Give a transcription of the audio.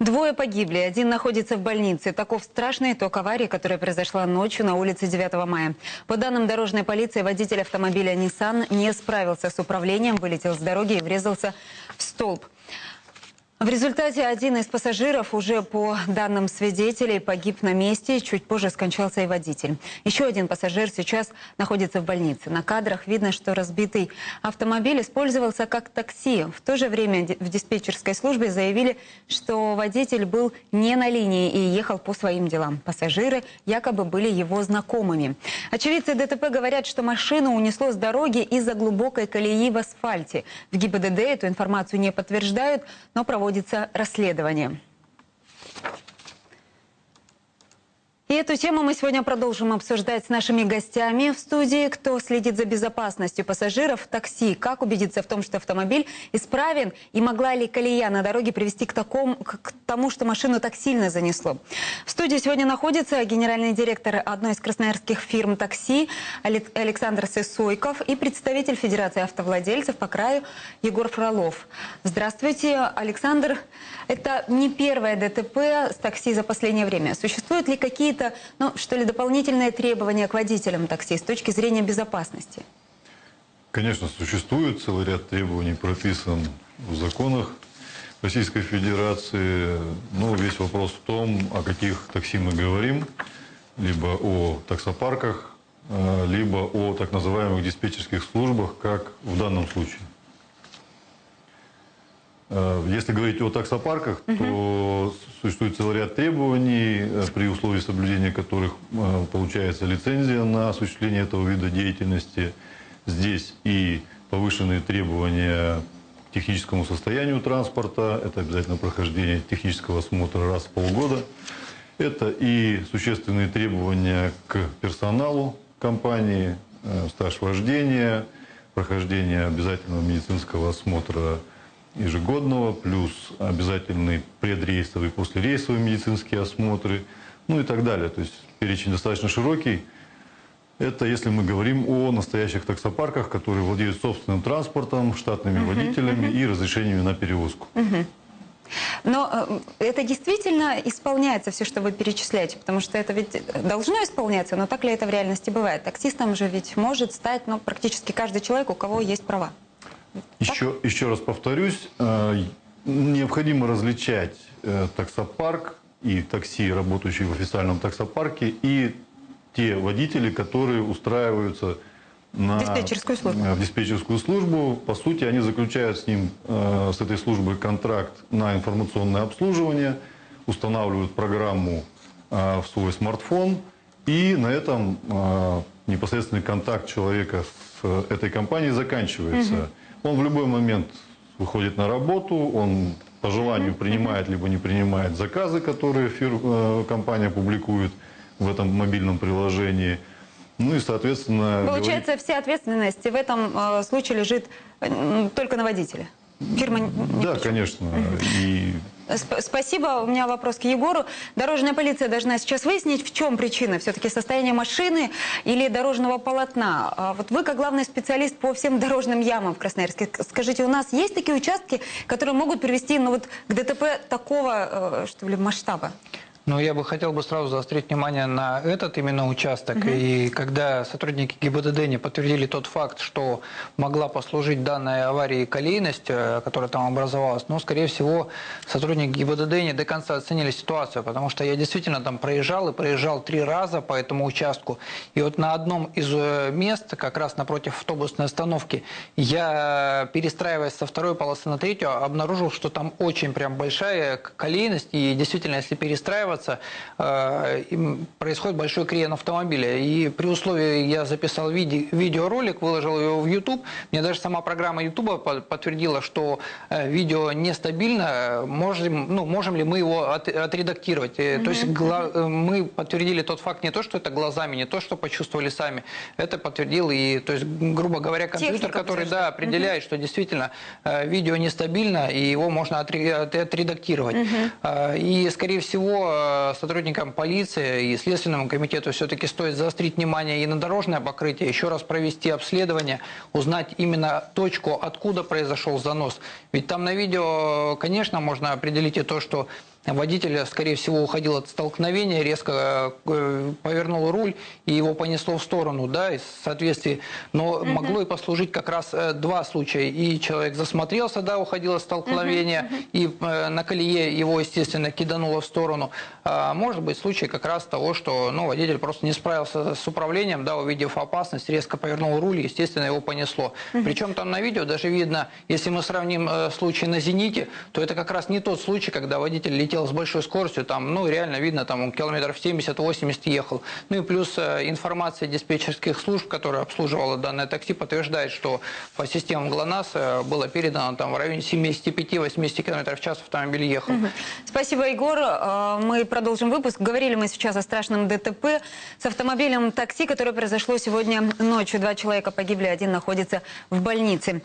Двое погибли, один находится в больнице. Таков страшный итог аварии, которая произошла ночью на улице 9 мая. По данным дорожной полиции, водитель автомобиля Nissan не справился с управлением, вылетел с дороги и врезался в столб. В результате один из пассажиров, уже по данным свидетелей, погиб на месте. Чуть позже скончался и водитель. Еще один пассажир сейчас находится в больнице. На кадрах видно, что разбитый автомобиль использовался как такси. В то же время в диспетчерской службе заявили, что водитель был не на линии и ехал по своим делам. Пассажиры якобы были его знакомыми. Очевидцы ДТП говорят, что машину унесло с дороги из-за глубокой колеи в асфальте. В ГИБДД эту информацию не подтверждают, но проводят проводится расследование. И эту тему мы сегодня продолжим обсуждать с нашими гостями в студии. Кто следит за безопасностью пассажиров в такси? Как убедиться в том, что автомобиль исправен? И могла ли колея на дороге привести к, такому, к тому, что машину так сильно занесло? В студии сегодня находится генеральный директор одной из красноярских фирм такси Александр Сысойков и представитель Федерации автовладельцев по краю Егор Фролов. Здравствуйте, Александр. Это не первое ДТП с такси за последнее время. Существуют ли какие-то какие-то, ну, что ли, дополнительные требования к водителям такси с точки зрения безопасности? Конечно, существует целый ряд требований, прописан в законах Российской Федерации. Но весь вопрос в том, о каких такси мы говорим, либо о таксопарках, э, либо о так называемых диспетчерских службах, как в данном случае. Э, если говорить о таксопарках, угу. то существует целый ряд требований, э, при условии соблюдения которых э, получается лицензия на осуществление этого вида деятельности. Здесь и повышенные требования к техническому состоянию транспорта, это обязательно прохождение технического осмотра раз в полгода. Это и существенные требования к персоналу компании, стаж вождения, прохождение обязательного медицинского осмотра ежегодного, плюс обязательный предрейсовый, послерейсовые медицинские осмотры, ну и так далее. То есть перечень достаточно широкий. Это если мы говорим о настоящих таксопарках, которые владеют собственным транспортом, штатными uh -huh, водителями uh -huh. и разрешениями на перевозку. Uh -huh. Но э, это действительно исполняется все, что вы перечисляете, потому что это ведь должно исполняться, но так ли это в реальности бывает? Таксистом же ведь может стать ну, практически каждый человек, у кого есть права. Еще, еще раз повторюсь, э, необходимо различать э, таксопарк и такси, работающие в официальном таксопарке, и те водители, которые устраиваются на, диспетчерскую службу. в диспетчерскую службу. По сути, они заключают с ним, э, с этой службой контракт на информационное обслуживание, устанавливают программу в свой смартфон, и на этом непосредственный контакт человека с этой компанией заканчивается. Угу. Он в любой момент выходит на работу, он по желанию принимает либо не принимает заказы, которые фир, э, компания публикует в этом мобильном приложении. Ну и, соответственно... Получается, говорит... вся ответственность в этом э, случае лежит э, только на водителе? Фирма не Да, конечно. И Спасибо. У меня вопрос к Егору. Дорожная полиция должна сейчас выяснить, в чем причина. Все-таки состояние машины или дорожного полотна. А вот вы, как главный специалист по всем дорожным ямам в Красноярске, скажите, у нас есть такие участки, которые могут привести ну, вот, к ДТП такого, э, что ли, масштаба? Ну, я бы хотел бы сразу заострить внимание на этот именно участок. Угу. И когда сотрудники ГИБДД не подтвердили тот факт, что могла послужить данная аварии колейность, э, которая там образовалась, ну, скорее всего, сотрудники ГИБДД не до конца оценили ситуацию, потому что я действительно там проезжал и проезжал три раза по этому участку. И вот на одном из э, мест, как раз напротив автобусной остановки, я, перестраиваясь со второй полосы на третью, обнаружил, что там очень прям большая колейность. И действительно, если перестраиваться, развиваться, э, происходит большой крен автомобиля. И при условии, я записал виде, видеоролик, выложил его в YouTube, мне даже сама программа YouTube подтвердила, что э, видео нестабильно, можем, ну, можем ли мы его от, отредактировать. Mm -hmm. То есть гла, мы подтвердили тот факт не то, что это глазами, не то, что почувствовали сами, это подтвердил и, то есть, грубо говоря, компьютер, Техника который да, определяет, mm -hmm. что действительно видео нестабильно, и его можно отредактировать. Mm -hmm. И, скорее всего, сотрудникам полиции и Следственному комитету все-таки стоит заострить внимание и на дорожное покрытие, еще раз провести обследование, узнать именно точку, откуда произошел занос. Ведь там на видео, конечно, можно определить и то, что водитель, скорее всего, уходил от столкновения, резко э, повернул руль и его понесло в сторону, да, из соответствии. Но могло и послужить как раз э, два случая. И человек засмотрелся, да, уходил от столкновения, и э, на колее его, естественно, кидануло в сторону. А может быть случай как раз того, что ну, водитель просто не справился с управлением, да, увидев опасность, резко повернул руль, и, естественно, его понесло. Причем там на видео даже видно, если мы сравним случай на «Зените», то это как раз не тот случай, когда водитель летел с большой скоростью, там, ну, реально видно, там, он километров 70-80 ехал. Ну и плюс э, информация диспетчерских служб, которая обслуживала данное такси, подтверждает, что по системам ГЛОНАСС э, было передано там в районе 75-80 км в час автомобиль ехал. Спасибо, Егор. Э, Мы продолжим выпуск. Говорили мы сейчас о страшном ДТП с автомобилем такси, которое произошло сегодня ночью. Два человека погибли, один находится в больнице.